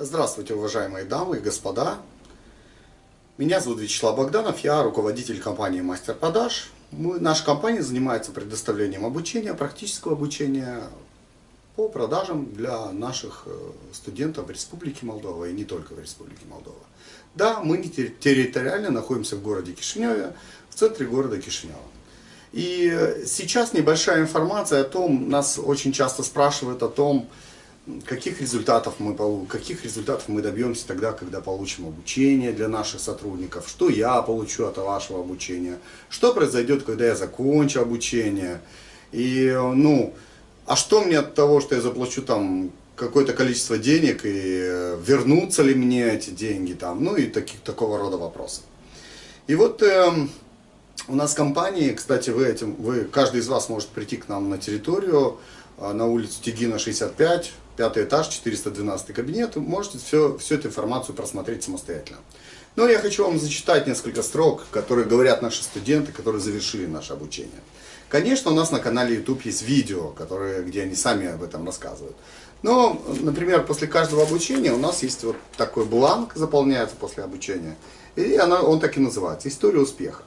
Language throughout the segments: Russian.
Здравствуйте, уважаемые дамы и господа. Меня зовут Вячеслав Богданов, я руководитель компании Мастер Продаж. Мы, наша компания занимается предоставлением обучения, практического обучения по продажам для наших э, студентов в Республике Молдова и не только в Республике Молдова. Да, мы территориально находимся в городе Кишиневе, в центре города Кишинева. И сейчас небольшая информация о том, нас очень часто спрашивают о том, каких результатов мы каких результатов мы добьемся тогда, когда получим обучение для наших сотрудников, что я получу от вашего обучения, что произойдет, когда я закончу обучение, и, ну, а что мне от того, что я заплачу там какое-то количество денег, и вернутся ли мне эти деньги там, ну и таких, такого рода вопросы. И вот э, у нас в компании, кстати, вы этим, вы, каждый из вас может прийти к нам на территорию, э, на улицу Тегина 65, пятый этаж, 412 кабинет, можете все, всю эту информацию просмотреть самостоятельно. Но я хочу вам зачитать несколько строк, которые говорят наши студенты, которые завершили наше обучение. Конечно, у нас на канале YouTube есть видео, которые, где они сами об этом рассказывают. Но, например, после каждого обучения у нас есть вот такой бланк, заполняется после обучения. И она, он так и называется «История успеха».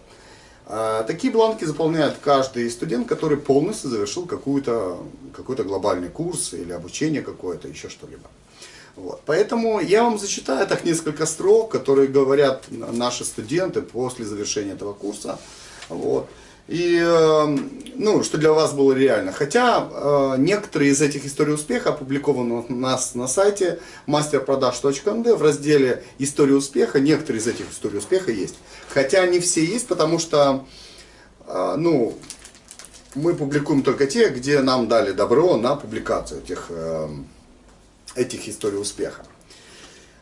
А, такие бланки заполняет каждый студент, который полностью завершил какой-то какой глобальный курс или обучение какое-то, еще что-либо. Вот. Поэтому я вам зачитаю так несколько строк, которые говорят наши студенты после завершения этого курса. Вот. И, эм, ну, что для вас было реально. Хотя э, некоторые из этих историй успеха опубликованы у нас на сайте masterprodaж.md в разделе «История успеха». Некоторые из этих историй успеха есть. Хотя не все есть, потому что, э, ну, мы публикуем только те, где нам дали добро на публикацию этих, э, этих историй успеха.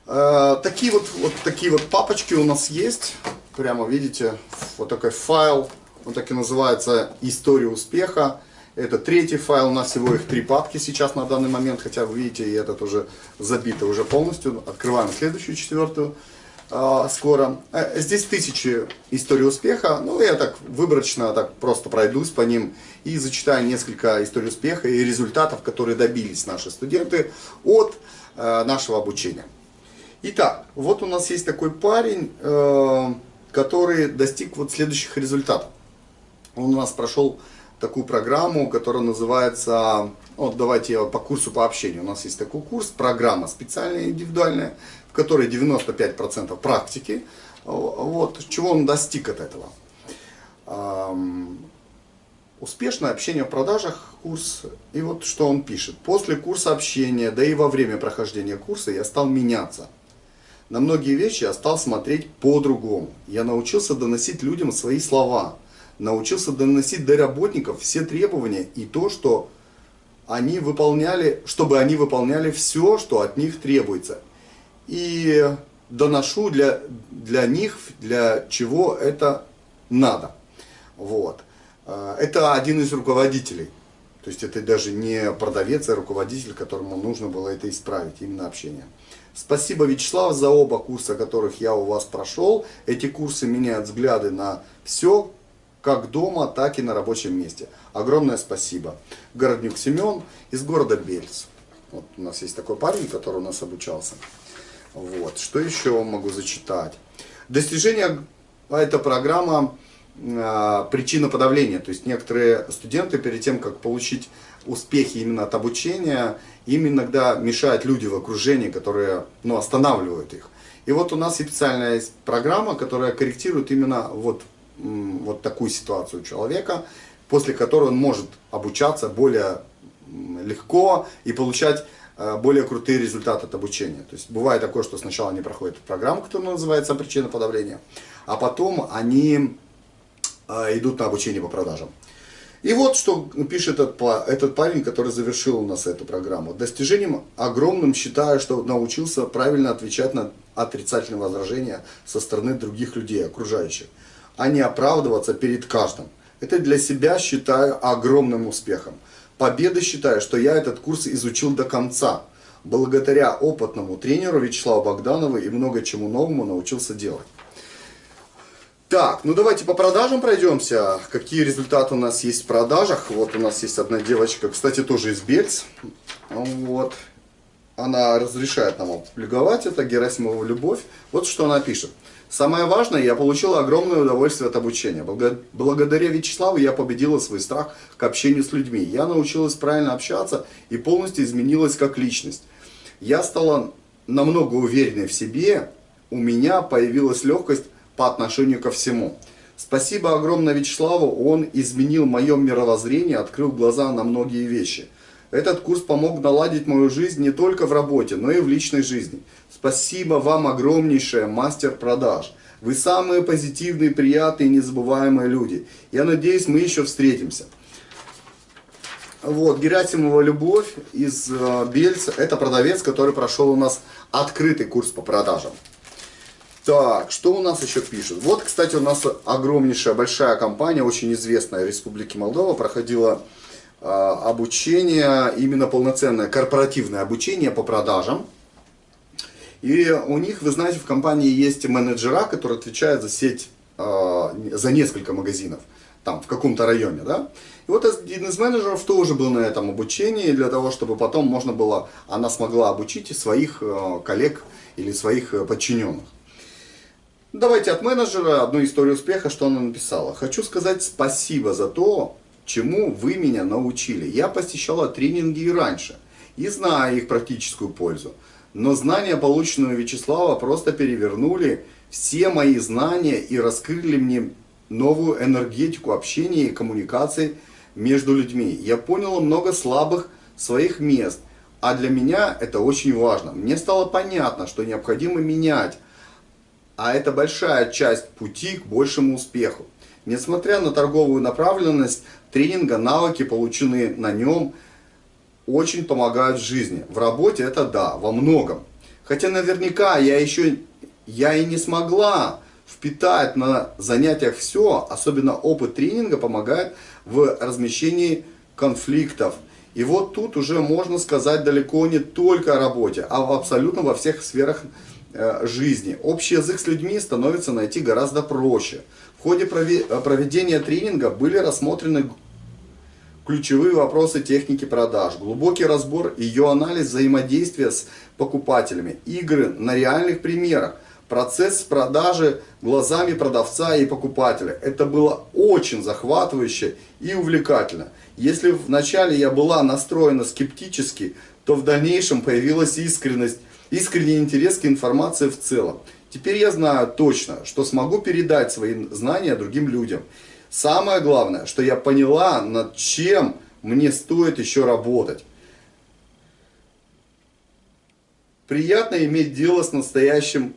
Э, такие вот, вот такие вот папочки у нас есть. Прямо видите, вот такой файл он так и называется «История успеха». Это третий файл, у нас всего их три папки сейчас на данный момент, хотя вы видите, и этот уже забито уже полностью. Открываем следующую, четвертую, э, скоро. Э, здесь тысячи историй успеха, ну я так выборочно так просто пройдусь по ним и зачитаю несколько историй успеха и результатов, которые добились наши студенты от э, нашего обучения. Итак, вот у нас есть такой парень, э, который достиг вот следующих результатов. Он у нас прошел такую программу, которая называется, вот давайте по курсу по общению. У нас есть такой курс, программа специальная, индивидуальная, в которой 95% практики. Вот, чего он достиг от этого? Успешное общение в продажах, курс. И вот что он пишет. После курса общения, да и во время прохождения курса я стал меняться. На многие вещи я стал смотреть по-другому. Я научился доносить людям свои слова – научился доносить до работников все требования и то, что они выполняли, чтобы они выполняли все, что от них требуется. И доношу для, для них, для чего это надо. Вот. А, это один из руководителей. То есть это даже не продавец, а руководитель, которому нужно было это исправить, именно общение. Спасибо, Вячеслав, за оба курса, которых я у вас прошел. Эти курсы меняют взгляды на все, как дома, так и на рабочем месте. Огромное спасибо. Городнюк Семен из города Бельц. Вот у нас есть такой парень, который у нас обучался. Вот. Что еще могу зачитать? Достижение, а это программа э, причина подавления. То есть некоторые студенты перед тем, как получить успехи именно от обучения, им иногда мешают люди в окружении, которые ну, останавливают их. И вот у нас специальная программа, которая корректирует именно вот вот такую ситуацию у человека, после которой он может обучаться более легко и получать э, более крутые результаты от обучения. То есть бывает такое, что сначала они проходят программу, которая называется причина подавления, а потом они э, идут на обучение по продажам. И вот что пишет этот, этот парень, который завершил у нас эту программу. Достижением огромным считаю, что научился правильно отвечать на отрицательные возражения со стороны других людей, окружающих а не оправдываться перед каждым. Это для себя считаю огромным успехом. Победа считаю, что я этот курс изучил до конца. Благодаря опытному тренеру Вячеславу Богданову и много чему новому научился делать. Так, ну давайте по продажам пройдемся. Какие результаты у нас есть в продажах? Вот у нас есть одна девочка, кстати, тоже из Бельц. Вот. она разрешает нам опубликовать это, Герасимова «Любовь». Вот что она пишет. Самое важное, я получила огромное удовольствие от обучения. Благодаря Вячеславу я победила свой страх к общению с людьми. Я научилась правильно общаться и полностью изменилась как личность. Я стала намного увереннее в себе, у меня появилась легкость по отношению ко всему. Спасибо огромное Вячеславу, он изменил мое мировоззрение, открыл глаза на многие вещи. Этот курс помог наладить мою жизнь не только в работе, но и в личной жизни. Спасибо вам огромнейшее, мастер продаж. Вы самые позитивные, приятные, незабываемые люди. Я надеюсь, мы еще встретимся. Вот, Герасимова Любовь из э, Бельца. Это продавец, который прошел у нас открытый курс по продажам. Так, что у нас еще пишут? Вот, кстати, у нас огромнейшая, большая компания, очень известная в Республике Молдова, проходила э, обучение, именно полноценное корпоративное обучение по продажам. И у них, вы знаете, в компании есть менеджера, который отвечает за сеть, э, за несколько магазинов, там, в каком-то районе, да. И вот один из менеджеров тоже был на этом обучении, для того, чтобы потом можно было, она смогла обучить своих э, коллег или своих э, подчиненных. Давайте от менеджера одну историю успеха, что она написала. Хочу сказать спасибо за то, чему вы меня научили. Я посещала тренинги и раньше, и знаю их практическую пользу. Но знания, полученные у Вячеслава, просто перевернули все мои знания и раскрыли мне новую энергетику общения и коммуникации между людьми. Я понял много слабых своих мест, а для меня это очень важно. Мне стало понятно, что необходимо менять, а это большая часть пути к большему успеху. Несмотря на торговую направленность тренинга, навыки, полученные на нем, очень помогают в жизни. В работе это да, во многом. Хотя наверняка я еще, я и не смогла впитать на занятиях все, особенно опыт тренинга помогает в размещении конфликтов. И вот тут уже можно сказать далеко не только о работе, а абсолютно во всех сферах э, жизни. Общий язык с людьми становится найти гораздо проще. В ходе проведения тренинга были рассмотрены ключевые вопросы техники продаж, глубокий разбор ее анализ взаимодействия с покупателями, игры на реальных примерах, процесс продажи глазами продавца и покупателя. Это было очень захватывающе и увлекательно. Если вначале я была настроена скептически, то в дальнейшем появилась искренность, искренний интерес к информации в целом. Теперь я знаю точно, что смогу передать свои знания другим людям. Самое главное, что я поняла, над чем мне стоит еще работать. Приятно иметь дело с настоящим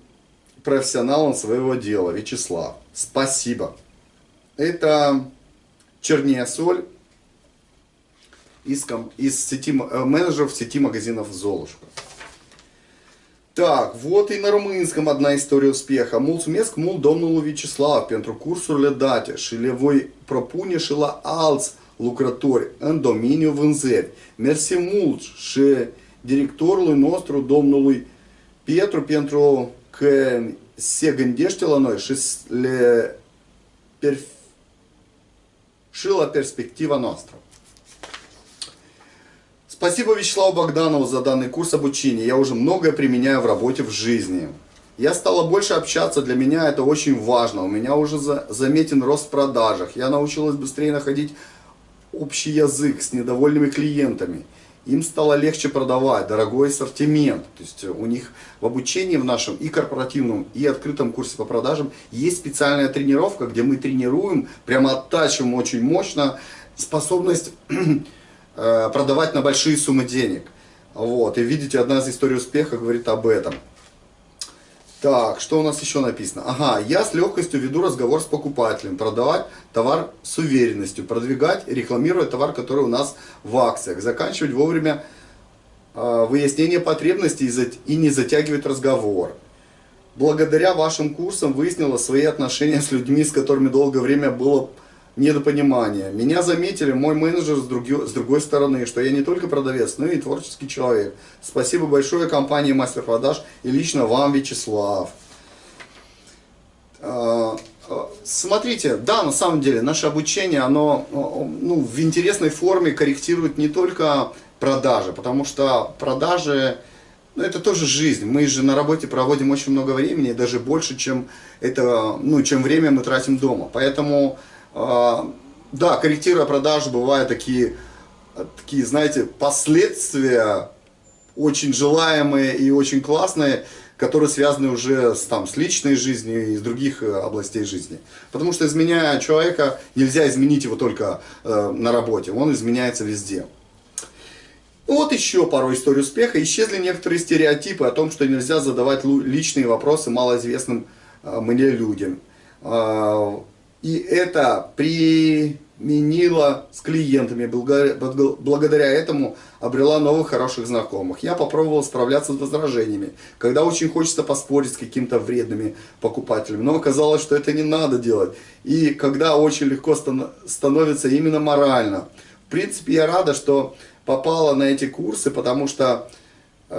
профессионалом своего дела, Вячеслав. Спасибо. Это черния соль из, из сети, э, менеджеров сети магазинов Золушка. Так, вот и на румынском одна история успеха. Vyacheslav pentru cursurile date și le voi propune și la alți lucrători în domeniul vânzări. Mersi mult și directorului nostru, domnului Pietru, pentru că se gândește la noi și, le, și la perspectiva noastră. Спасибо Вячеславу Богданову за данный курс обучения. Я уже многое применяю в работе, в жизни. Я стала больше общаться, для меня это очень важно. У меня уже за, заметен рост в продажах. Я научилась быстрее находить общий язык с недовольными клиентами. Им стало легче продавать, дорогой ассортимент. То есть у них в обучении в нашем и корпоративном, и открытом курсе по продажам есть специальная тренировка, где мы тренируем, прямо оттачиваем очень мощно способность продавать на большие суммы денег. Вот, и видите, одна из историй успеха говорит об этом. Так, что у нас еще написано? Ага, я с легкостью веду разговор с покупателем, продавать товар с уверенностью, продвигать, рекламируя товар, который у нас в акциях, заканчивать вовремя э, выяснение потребностей и не затягивать разговор. Благодаря вашим курсам выяснила свои отношения с людьми, с которыми долгое время было недопонимание. Меня заметили мой менеджер с, други, с другой стороны, что я не только продавец, но и творческий человек. Спасибо большое компании Мастер Продаж и лично вам, Вячеслав. А, а, смотрите, да, на самом деле, наше обучение, оно ну, в интересной форме корректирует не только продажи, потому что продажи ну, это тоже жизнь. Мы же на работе проводим очень много времени, даже больше, чем, это, ну, чем время мы тратим дома. Поэтому, да, корректируя продажи, бывают такие, такие, знаете, последствия очень желаемые и очень классные, которые связаны уже с, там, с личной жизнью и с других э, областей жизни. Потому что изменяя человека, нельзя изменить его только э, на работе, он изменяется везде. Вот еще пару историй успеха. Исчезли некоторые стереотипы о том, что нельзя задавать личные вопросы малоизвестным э, мне людям. Э, и это применила с клиентами. Благодаря этому обрела новых хороших знакомых. Я попробовал справляться с возражениями, когда очень хочется поспорить с какими-то вредными покупателями. Но оказалось, что это не надо делать. И когда очень легко становится именно морально. В принципе, я рада, что попала на эти курсы, потому что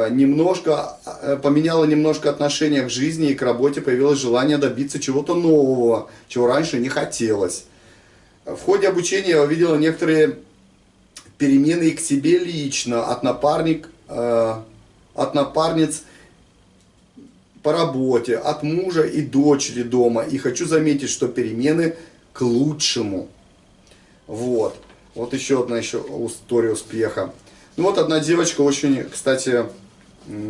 немножко э, поменяла немножко отношение к жизни и к работе, появилось желание добиться чего-то нового, чего раньше не хотелось. В ходе обучения я увидела некоторые перемены и к себе лично, от напарник, э, от напарниц по работе, от мужа и дочери дома. И хочу заметить, что перемены к лучшему. Вот. Вот еще одна еще история успеха. Ну вот одна девочка очень, кстати,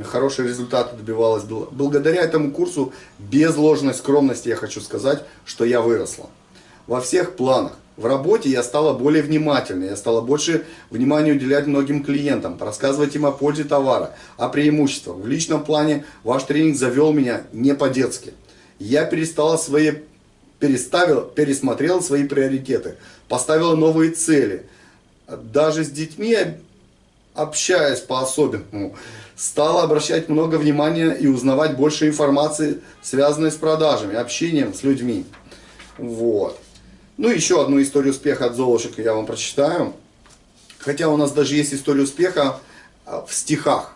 хорошие результаты добивалась. Благодаря этому курсу, без ложной скромности, я хочу сказать, что я выросла. Во всех планах. В работе я стала более внимательной, я стала больше внимания уделять многим клиентам, рассказывать им о пользе товара, о преимуществах. В личном плане ваш тренинг завел меня не по-детски. Я перестала свои переставил, пересмотрел свои приоритеты, поставил новые цели. Даже с детьми, общаясь по-особенному, стал обращать много внимания и узнавать больше информации, связанной с продажами, общением с людьми. Вот. Ну, еще одну историю успеха от Золушек я вам прочитаю. Хотя у нас даже есть история успеха а, в стихах.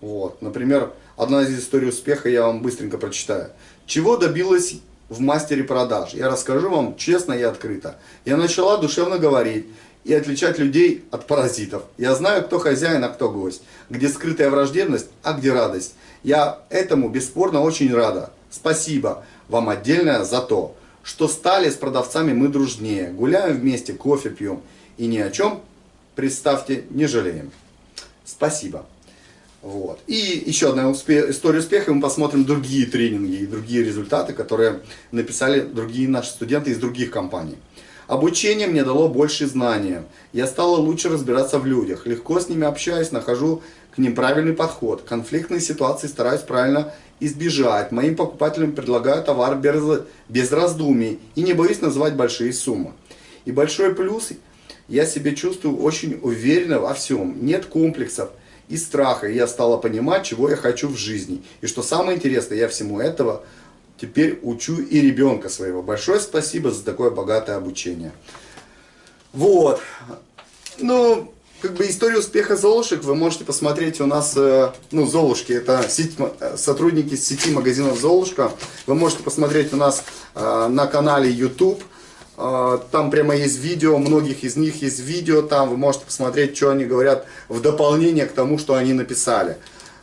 Вот. Например, одна из историй успеха я вам быстренько прочитаю. Чего добилась в мастере продаж. Я расскажу вам честно и открыто. Я начала душевно говорить и отличать людей от паразитов. Я знаю, кто хозяин, а кто гость. Где скрытая враждебность, а где радость. Я этому бесспорно очень рада. Спасибо вам отдельное за то, что стали с продавцами мы дружнее. Гуляем вместе, кофе пьем. И ни о чем, представьте, не жалеем. Спасибо. Вот. И еще одна успе история успеха, мы посмотрим другие тренинги и другие результаты, которые написали другие наши студенты из других компаний. Обучение мне дало больше знания. Я стала лучше разбираться в людях. Легко с ними общаюсь, нахожу к ним правильный подход. Конфликтные ситуации стараюсь правильно избежать. Моим покупателям предлагаю товар без, без раздумий и не боюсь называть большие суммы. И большой плюс, я себя чувствую очень уверенно во всем. Нет комплексов и страха. Я стала понимать, чего я хочу в жизни. И что самое интересное, я всему этого теперь учу и ребенка своего. Большое спасибо за такое богатое обучение. Вот. Ну, как бы историю успеха Золушек вы можете посмотреть у нас, э, ну, Золушки, это сеть, э, сотрудники сети магазинов Золушка. Вы можете посмотреть у нас э, на канале YouTube. Там прямо есть видео, многих из них есть видео, там вы можете посмотреть, что они говорят в дополнение к тому, что они написали.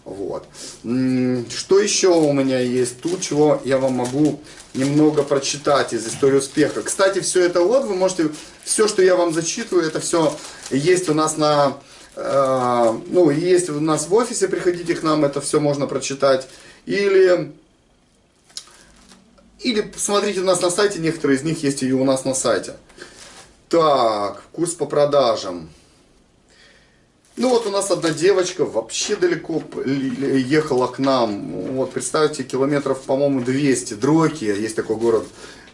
Вот. Что еще у меня есть тут, чего я вам могу немного прочитать из истории успеха. Кстати, все это вот, вы можете, все, что я вам зачитываю, это все есть у нас на, э, ну, есть у нас в офисе, приходите к нам, это все можно прочитать. Или или посмотрите у нас на сайте, некоторые из них есть и у нас на сайте. Так, курс по продажам. Ну вот у нас одна девочка вообще далеко ехала к нам. Вот представьте, километров, по-моему, 200. Дрокия, есть такой город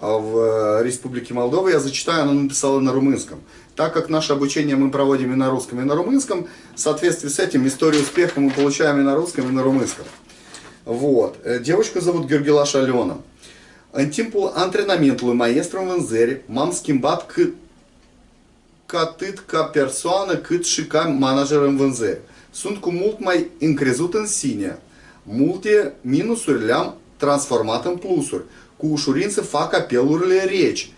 а, в э, Республике Молдова. Я зачитаю, она написала на румынском. Так как наше обучение мы проводим и на русском, и на румынском, в соответствии с этим историю успеха мы получаем и на русском, и на румынском. Вот. Э, девочку зовут Георгилаш Алена. În timpul antrenamentului maestru în vânzări, m-am atât ca persoană cât și ca manager în vânzări. Sunt cu mult mai încrezut în sine. Multe minusuri le-am transformat în plusuri. Cu ușurință fac apelurile reci.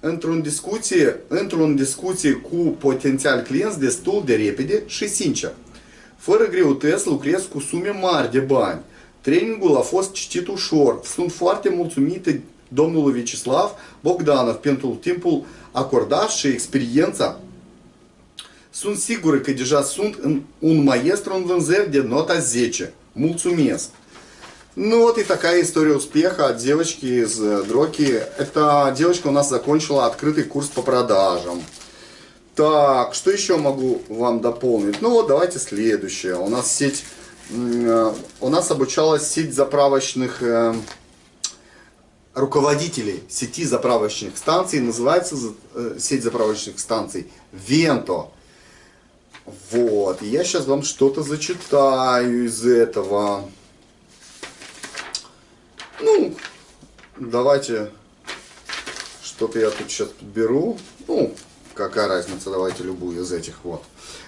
Într-o discuție, într-o discuție cu potențial clienți destul de repede și sincer. Fără greutăți lucrez cu sume mari de bani. Trainingul a fost citit ușor. Sunt foarte mulțumită domnului Vyacheslav Bogdanov pentru timpul acordat și experiența. Sunt sigură că deja sunt un maestru în vânzări de nota 10. Mulțumesc! Ну вот и такая история успеха от девочки из Дроки. Эта девочка у нас закончила открытый курс по продажам. Так, что еще могу вам дополнить? Ну вот давайте следующее. У нас сеть, у нас обучалась сеть заправочных э, руководителей сети заправочных станций. Называется э, сеть заправочных станций Венто. Вот, я сейчас вам что-то зачитаю из этого. Ну, давайте что-то я тут сейчас подберу. Ну, какая разница, давайте любую из этих вот.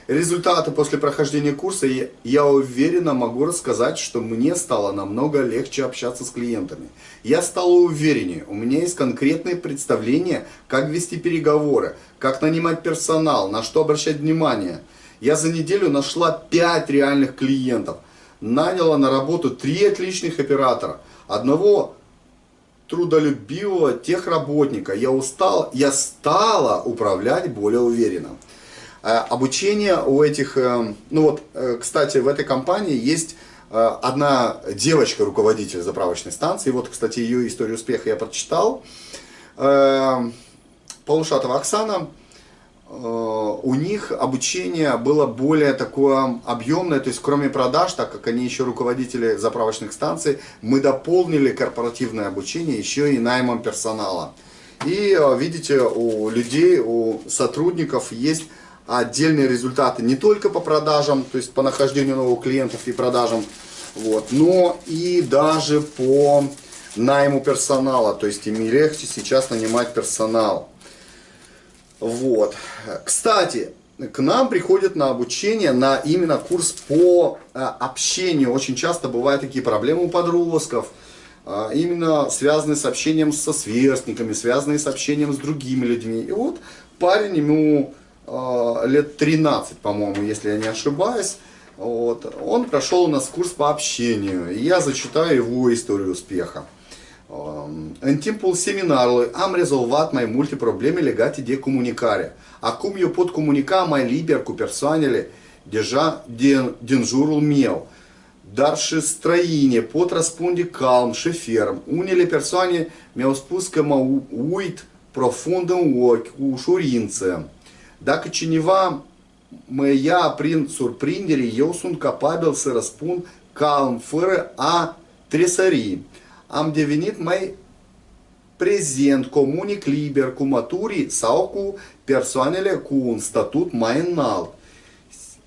Результаты после прохождения курса я, уверенно могу рассказать, что мне стало намного легче общаться с клиентами. Я стал увереннее, у меня есть конкретные представления, как вести переговоры, как нанимать персонал, на что обращать внимание. Я за неделю нашла 5 реальных клиентов, наняла на работу 3 отличных оператора, одного трудолюбивого техработника. Я устал, я стала управлять более уверенно. Э, обучение у этих, э, ну вот, э, кстати, в этой компании есть одна девочка, руководитель заправочной станции. Вот, кстати, ее историю успеха я прочитал. Полушатова Оксана у них обучение было более такое объемное, то есть кроме продаж, так как они еще руководители заправочных станций, мы дополнили корпоративное обучение еще и наймом персонала. И видите, у людей, у сотрудников есть отдельные результаты не только по продажам, то есть по нахождению новых клиентов и продажам, вот, но и даже по найму персонала, то есть им легче сейчас нанимать персонал. Вот. Кстати, к нам приходят на обучение, на именно курс по э, общению. Очень часто бывают такие проблемы у подростков, э, именно связанные с общением со сверстниками, связанные с общением с другими людьми. И вот парень, ему лет 13, по-моему, если я не ошибаюсь, вот, он pрошел у нас курс по общению. И я зачитаю его историю успеха. Legate de comunicare. Acum eu pot comunica mai liber cu persoanele deja din, din jurul meu. Dar și străine pot răspunde calm și ferm. Unele persoane mi-au spus că mă uit profund în ochi, cu ușurință. Răspund calm, fără a tresări am devenit mai prezent, comunic liber cu maturii sau cu persoanele cu un statut mai înalt.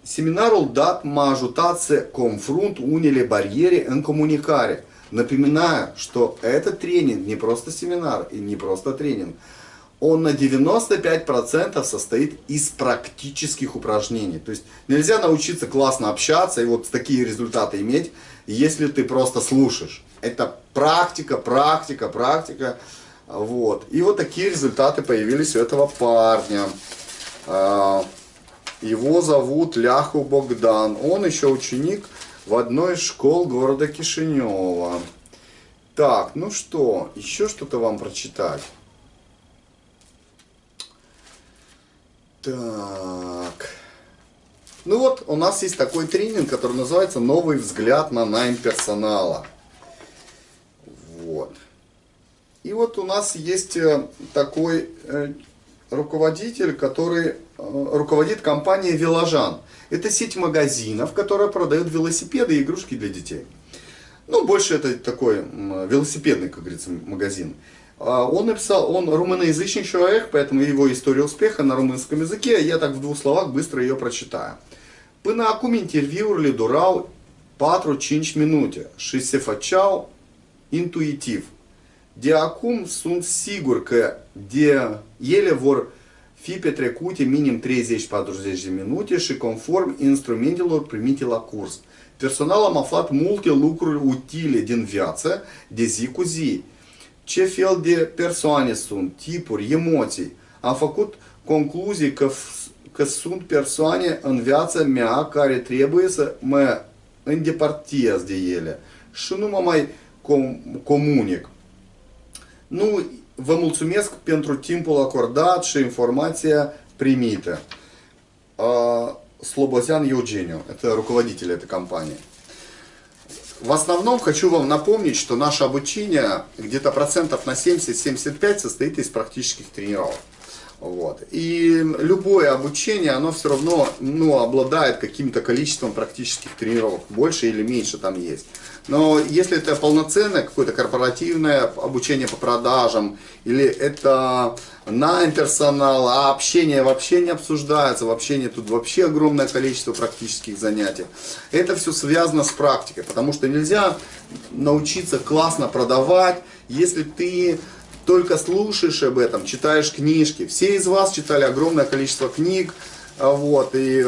Seminarul dat m-a ajutat să confrunt unele барьеры în comunicare. Напоминаю, что этот тренинг не просто семинар и не просто тренинг. Он на 95% состоит из практических упражнений. То есть нельзя научиться классно общаться и вот такие результаты иметь, если ты просто слушаешь. Это практика, практика, практика. Вот. И вот такие результаты появились у этого парня. А, его зовут Ляху Богдан. Он еще ученик в одной из школ города Кишинева. Так, ну что, еще что-то вам прочитать. Так. Ну вот, у нас есть такой тренинг, который называется «Новый взгляд на найм персонала». Вот. И вот у нас есть э, такой э, руководитель, который э, руководит компанией Веложан. Это сеть магазинов, которая продает велосипеды и игрушки для детей. Ну, больше это такой велосипедный, как говорится, магазин. А он написал, он румыноязычный человек, поэтому его история успеха на румынском языке, я так в двух словах băstră ее прочитаю. 4-5 minute și se făceau intuitiv. De acum sunt sigur că de ele vor fi petrecute minim 30-40 de minute și conform instrumentelor primite la curs. Personal am aflat multe lucruri utile din viață de zi cu zi. Ce fel de persoane sunt, tipuri, emoții. Am făcut concluzii că că sunt persoane în viața mea care trebuie să mă îndepărtez de ele și nu mă mai com comunic. Nu, vă mulțumesc pentru timpul acordat și informația прimită. Слобозян Евгению, это руководитель этой компании. В основном хочу вам напомнить, что наше обучение где-то процентов на 70-75 состоит из практических тренировок. Вот. И любое обучение, оно все равно ну, обладает каким-то количеством практических тренировок, больше или меньше там есть. Но если это полноценное какое-то корпоративное обучение по продажам, или это на персонал, а общение вообще не обсуждается, в общении тут вообще огромное количество практических занятий. Это все связано с практикой, потому что нельзя научиться классно продавать, если ты только слушаешь об этом, читаешь книжки. Все из вас читали огромное количество книг, а, вот, и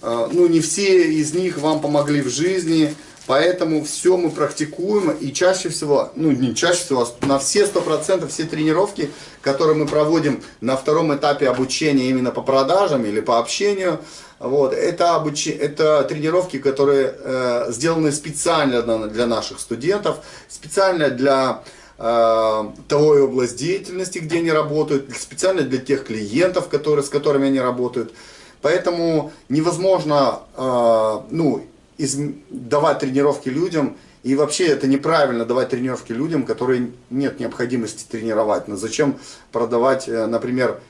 а, ну, не все из них вам помогли в жизни, поэтому все мы практикуем, и чаще всего, ну не чаще всего, а на все 100% все тренировки, которые мы проводим на втором этапе обучения именно по продажам или по общению, вот, это, обуч... это тренировки, которые э, сделаны специально для наших студентов, специально для Э, и область деятельности, где они работают, специально для тех клиентов, которые, с которыми они работают. Поэтому невозможно э, ну, из, давать тренировки людям, и вообще это неправильно давать тренировки людям, которые нет необходимости тренировать. Но зачем продавать, э, например,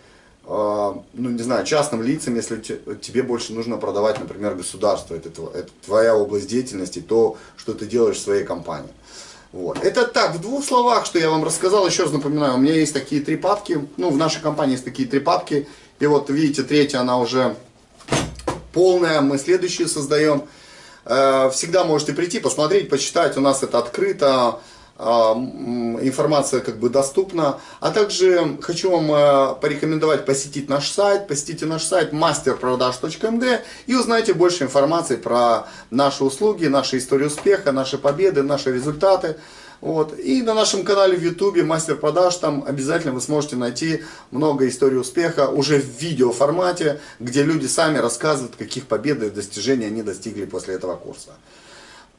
ну не знаю, частным лицам, если тебе больше нужно продавать, например, государство, это, это твоя область деятельности, то, что ты делаешь в своей компании. Вот. Это так, в двух словах, что я вам рассказал, еще раз напоминаю, у меня есть такие три папки, ну, в нашей компании есть такие три папки, и вот, видите, третья, она уже полная, мы следующую создаем. Э, всегда можете прийти, посмотреть, почитать, у нас это открыто, информация как бы доступна. А также хочу вам э, порекомендовать посетить наш сайт. Посетите наш сайт masterproдаж.md и узнайте больше информации про наши услуги, наши истории успеха, наши победы, наши результаты. Вот. И на нашем канале в YouTube Мастер Продаж, там обязательно вы сможете найти много историй успеха уже в видео формате, где люди сами рассказывают, каких побед и достижений они достигли после этого курса.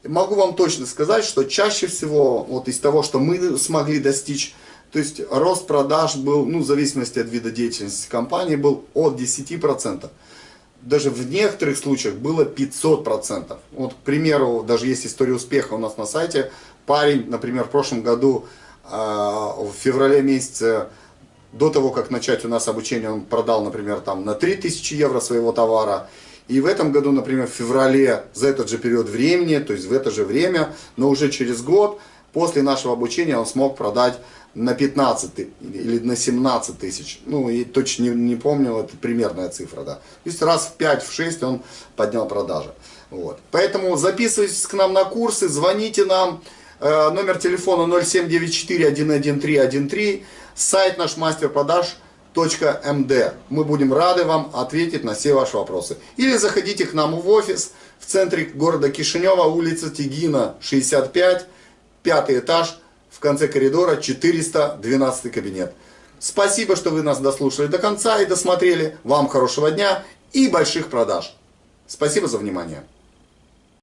Могу вам точно сказать, что чаще всего вот из того, что мы смогли достичь, то есть рост продаж был, ну в зависимости от вида деятельности компании, был от 10%. Даже в некоторых случаях было 500%. Вот, к примеру, даже есть история успеха у нас на сайте. Парень, например, в прошлом году, а, в феврале месяце, до того, как начать у нас обучение, он продал, например, там на 3000 евро своего товара. И в этом году, например, в феврале, за этот же период времени, то есть в это же время, но уже через год, после нашего обучения он смог продать на 15 или на 17 тысяч. Ну, и точно не, не помню, это примерная цифра, да. То есть раз в 5-6 он поднял продажи. Вот. Поэтому записывайтесь к нам на курсы, звоните нам. Э, номер телефона 0794 113 13, сайт наш мастер продаж .md. Мы будем рады вам ответить на все ваши вопросы. Или заходите к нам в офис в центре города Кишинева, улица Тигина, 65, пятый этаж, в конце коридора 412 кабинет. Спасибо, что вы нас дослушали до конца и досмотрели. Вам хорошего дня и больших продаж. Спасибо за внимание.